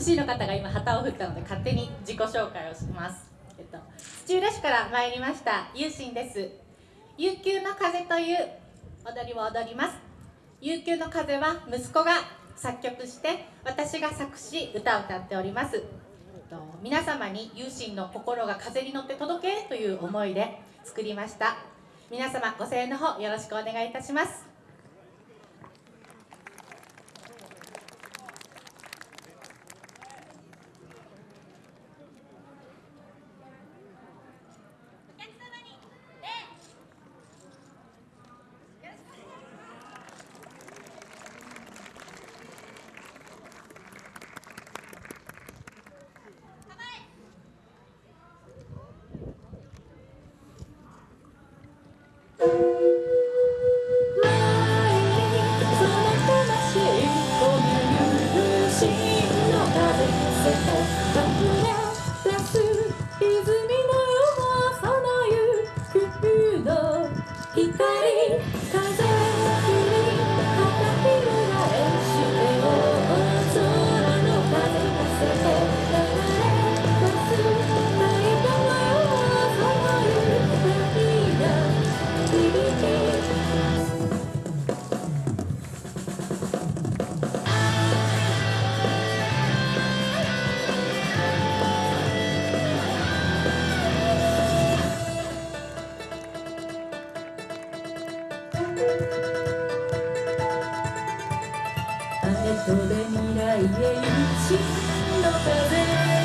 MC の方が今旗を振ったので勝手に自己紹介をします、えっと、土浦市から参りました。ゆうしんです。悠久の風という踊りを踊ります。悠久の風は息子が作曲して私が作詞歌を歌っております、えっと、皆様に有心の心が風に乗って届けという思いで作りました。皆様ご声援の方よろしくお願いいたします。雨とで未来へ一の風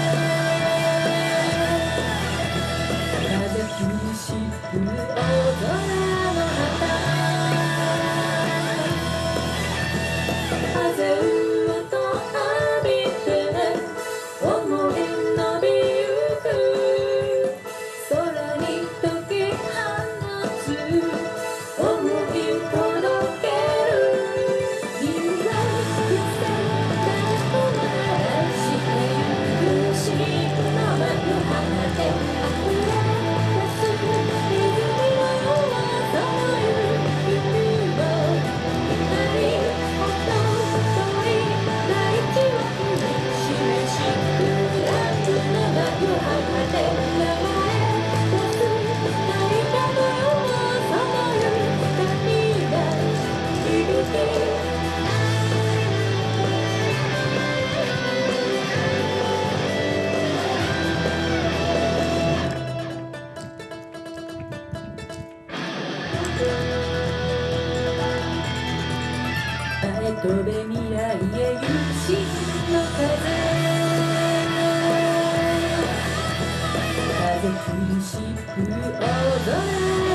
飛べ未来へ有心の風風苦しく踊る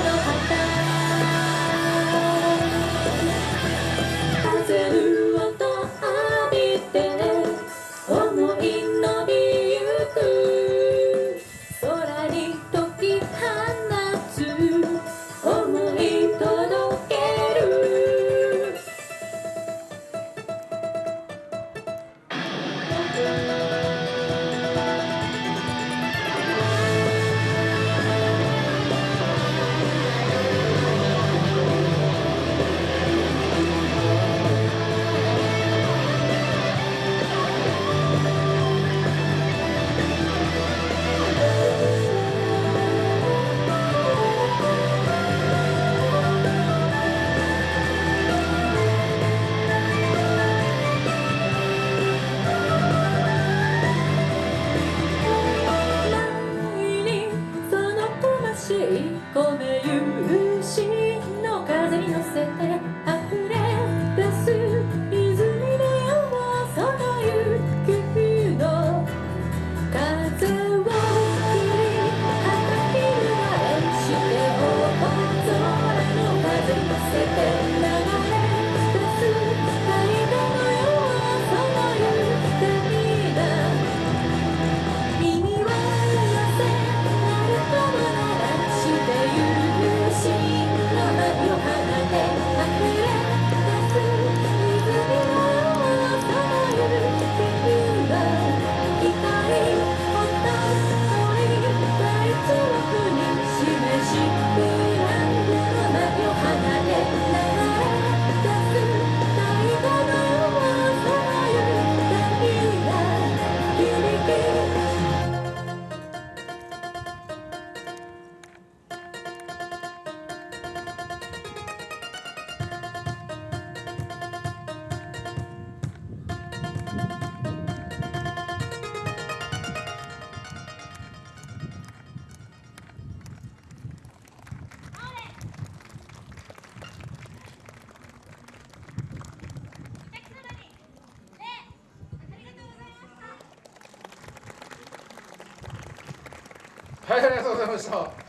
はいありがとうございました。